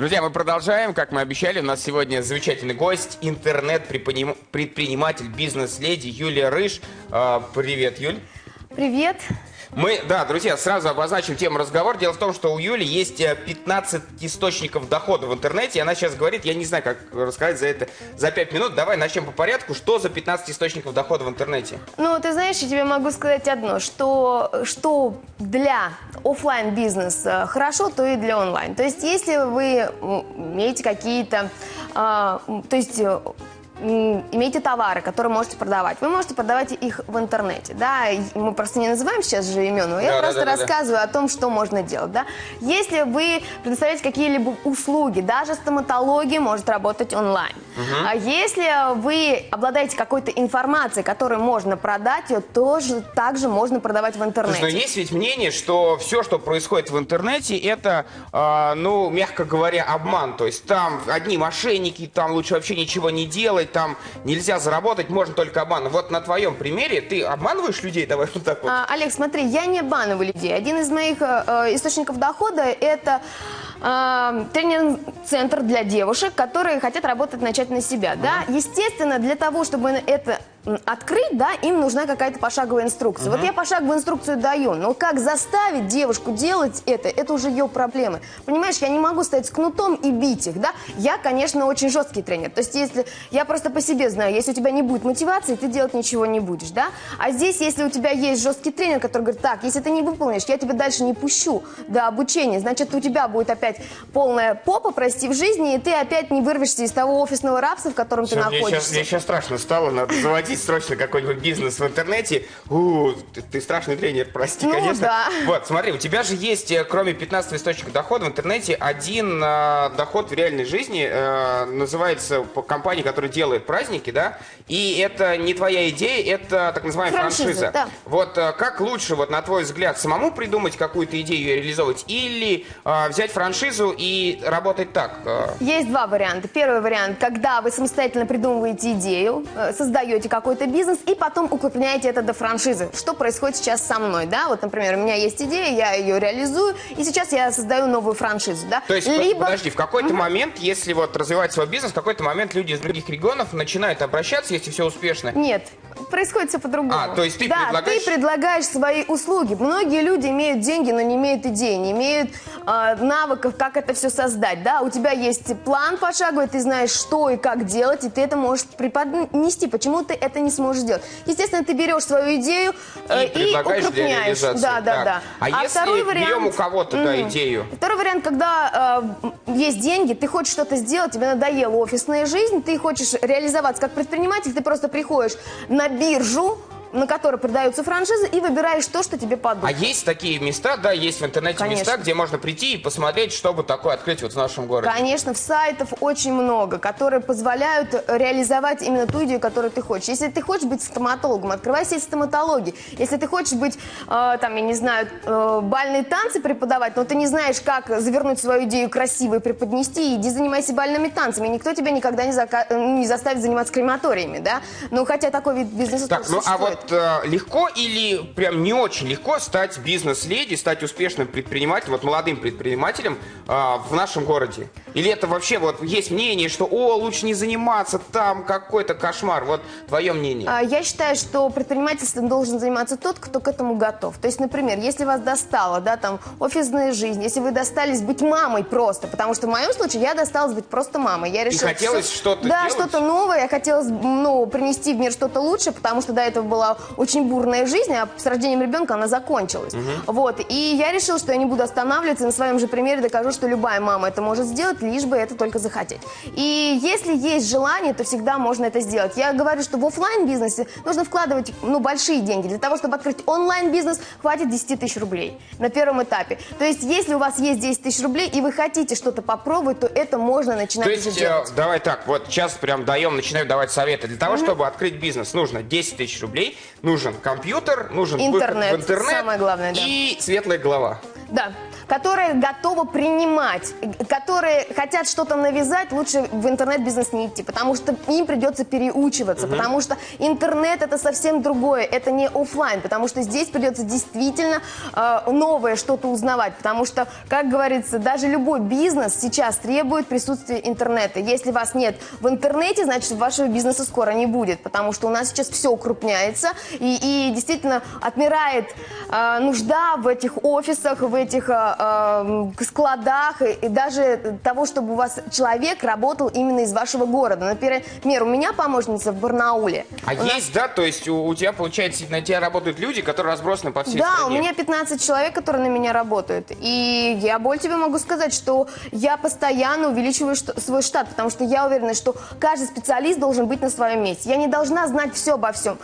Друзья, мы продолжаем. Как мы обещали, у нас сегодня замечательный гость, интернет-предприниматель, бизнес-леди Юлия Рыж. А, привет, Юль. Привет. Мы, да, друзья, сразу обозначим тему разговора. Дело в том, что у Юли есть 15 э, источников дохода в интернете, и она сейчас говорит, я не знаю, как рассказать за это за 5 минут. Давай начнем по порядку. Что за 15 источников дохода в интернете? Ну, ты знаешь, я тебе могу сказать одно, что, что для офлайн бизнеса хорошо, то и для онлайн. То есть, если вы имеете какие-то, а, то есть имеете товары, которые можете продавать. Вы можете продавать их в интернете, да, мы просто не называем сейчас же имен, но я да, просто да, да, рассказываю да. о том, что можно делать, да. Если вы предоставляете какие-либо услуги, даже стоматология может работать онлайн. Угу. А если вы обладаете какой-то информацией, которую можно продать, ее тоже также можно продавать в интернете. Слушай, но есть ведь мнение, что все, что происходит в интернете, это, э, ну, мягко говоря, обман. То есть там одни мошенники, там лучше вообще ничего не делать, там нельзя заработать, можно только обманывать. Вот на твоем примере ты обманываешь людей, давай вот так вот. А, Олег, смотри, я не обманываю людей. Один из моих э, э источников дохода это э, тренинг-центр для девушек, которые хотят работать, начать на себя. Да? Естественно, для того, чтобы это открыть, да, им нужна какая-то пошаговая инструкция. Угу. Вот я пошаговую инструкцию даю, но как заставить девушку делать это, это уже ее проблемы. Понимаешь, я не могу стоять с кнутом и бить их, да. Я, конечно, очень жесткий тренер. То есть, если я просто по себе знаю, если у тебя не будет мотивации, ты делать ничего не будешь, да. А здесь, если у тебя есть жесткий тренер, который говорит, так, если ты не выполнишь, я тебя дальше не пущу до обучения, значит, у тебя будет опять полная попа, прости, в жизни, и ты опять не вырвешься из того офисного рабства, в котором Все, ты находишься. Мне сейчас, мне сейчас страшно стало, надо заводить заводить срочно какой-нибудь бизнес в интернете. У, ты, ты страшный тренер, прости, ну, конечно. Да. Вот, смотри, у тебя же есть, э, кроме 15 источников дохода в интернете, один э, доход в реальной жизни. Э, называется по компании, которая делает праздники, да? И это не твоя идея, это так называемая франшиза. франшиза. Да. Вот э, как лучше, вот на твой взгляд, самому придумать какую-то идею и реализовывать, или э, взять франшизу и работать так? Э? Есть два варианта. Первый вариант, когда вы самостоятельно придумываете идею, э, создаете какую какой-то бизнес и потом укрепляете это до франшизы. Что происходит сейчас со мной, да? Вот, например, у меня есть идея, я ее реализую, и сейчас я создаю новую франшизу, да? То есть, Либо... подожди, в какой-то угу. момент, если вот развивать свой бизнес, в какой-то момент люди из других регионов начинают обращаться, если все успешно? Нет, происходит все по-другому. А, то есть ты да, предлагаешь... ты предлагаешь свои услуги. Многие люди имеют деньги, но не имеют идей, не имеют э, навыков, как это все создать, да? У тебя есть план пошаговый, ты знаешь, что и как делать, и ты это можешь преподнести. Почему ты это не сможешь сделать. Естественно, ты берешь свою идею э, и, и укрупняешь. Да, да, да. А, а если второй вариант, берем у кого-то mm, да, идею? Второй вариант, когда э, есть деньги, ты хочешь что-то сделать, тебе надоела офисная жизнь, ты хочешь реализоваться как предприниматель, ты просто приходишь на биржу, на которой продаются франшизы, и выбираешь то, что тебе подумать. А есть такие места, да, есть в интернете Конечно. места, где можно прийти и посмотреть, что бы такое открыть вот в нашем городе? Конечно, в сайтов очень много, которые позволяют реализовать именно ту идею, которую ты хочешь. Если ты хочешь быть стоматологом, открывай сеть стоматологии. Если ты хочешь быть, э, там, я не знаю, э, бальные танцы преподавать, но ты не знаешь, как завернуть свою идею красиво и преподнести, иди занимайся бальными танцами. Никто тебя никогда не, зака не заставит заниматься крематориями, да? Ну, хотя такой вид бизнеса так, ну, а вот вот э, легко или прям не очень легко стать бизнес-леди, стать успешным предпринимателем, вот молодым предпринимателем э, в нашем городе? Или это вообще вот есть мнение, что о, лучше не заниматься, там какой-то кошмар. Вот твое мнение. А, я считаю, что предпринимательством должен заниматься тот, кто к этому готов. То есть, например, если вас достала, да, там, офисная жизнь, если вы достались быть мамой просто, потому что в моем случае я досталась быть просто мамой. Я решила, И хотелось что-то Да, что-то новое, я хотела, ну, принести в мир что-то лучше, потому что до этого была очень бурная жизнь, а с рождением ребенка она закончилась. Угу. Вот, и я решила, что я не буду останавливаться, на своем же примере докажу, что любая мама это может сделать, лишь бы это только захотеть. И если есть желание, то всегда можно это сделать. Я говорю, что в офлайн бизнесе нужно вкладывать ну, большие деньги. Для того, чтобы открыть онлайн-бизнес, хватит 10 тысяч рублей на первом этапе. То есть, если у вас есть 10 тысяч рублей, и вы хотите что-то попробовать, то это можно начинать то есть, делать. Э, давай так, вот сейчас прям даем, начинаю давать советы. Для того, mm -hmm. чтобы открыть бизнес, нужно 10 тысяч рублей, нужен компьютер, нужен интернет, выход в интернет самое главное, да. и светлая голова. Да. Которые готовы принимать, которые хотят что-то навязать, лучше в интернет-бизнес не идти, потому что им придется переучиваться, угу. потому что интернет это совсем другое, это не офлайн, потому что здесь придется действительно э, новое что-то узнавать, потому что, как говорится, даже любой бизнес сейчас требует присутствия интернета. Если вас нет в интернете, значит вашего бизнеса скоро не будет, потому что у нас сейчас все укрупняется и, и действительно отмирает э, нужда в этих офисах, в этих э, э, складах и, даже того, чтобы у вас человек работал именно из вашего города. Например, у меня помощница в Барнауле. А у есть, нас... да? То есть у, у тебя, получается, на тебя работают люди, которые разбросаны по всей да, стране? Да, у меня 15 человек, которые на меня работают. И я более тебе могу сказать, что я постоянно увеличиваю свой штат, потому что я уверена, что каждый специалист должен быть на своем месте. Я не должна знать все обо всем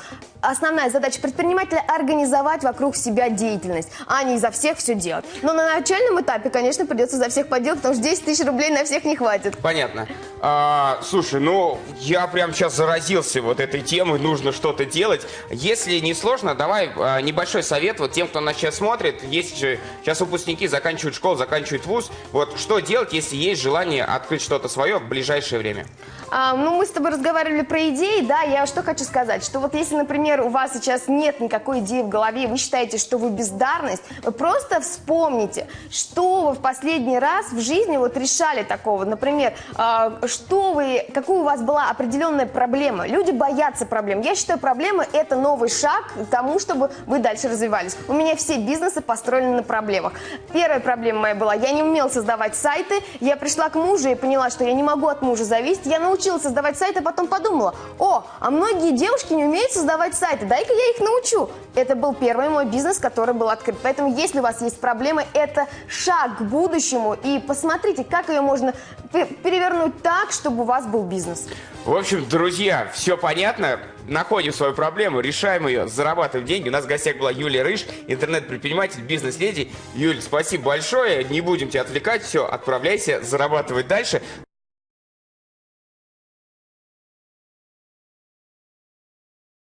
основная задача предпринимателя – организовать вокруг себя деятельность, а не за всех все делать. Но на начальном этапе, конечно, придется за всех поделать, потому что 10 тысяч рублей на всех не хватит. Понятно. А, слушай, ну, я прям сейчас заразился вот этой темой, нужно что-то делать. Если не сложно, давай а, небольшой совет вот тем, кто нас сейчас смотрит. Есть же сейчас выпускники заканчивают школу, заканчивают вуз. Вот что делать, если есть желание открыть что-то свое в ближайшее время? А, ну, мы с тобой разговаривали про идеи, да, я что хочу сказать, что вот если, например, у вас сейчас нет никакой идеи в голове, вы считаете, что вы бездарность, вы просто вспомните, что вы в последний раз в жизни вот решали такого, например, а, что вы, какую у вас была определенная проблема. Люди боятся проблем. Я считаю, проблемы – это новый шаг к тому, чтобы вы дальше развивались. У меня все бизнесы построены на проблемах. Первая проблема моя была, я не умела создавать сайты, я пришла к мужу и поняла, что я не могу от мужа зависеть, я научилась создавать сайты, а потом подумала, о, а многие девушки не умеют создавать сайты, дай-ка я их научу. Это был первый мой бизнес, который был открыт. Поэтому, если у вас есть проблемы, это шаг к будущему. И посмотрите, как ее можно перевернуть так, чтобы у вас был бизнес. В общем, друзья, все понятно. Находим свою проблему, решаем ее, зарабатываем деньги. У нас в гостях была Юлия Рыж, интернет-предприниматель, бизнес-леди. Юль, спасибо большое. Не будем тебя отвлекать. Все, отправляйся, зарабатывать дальше.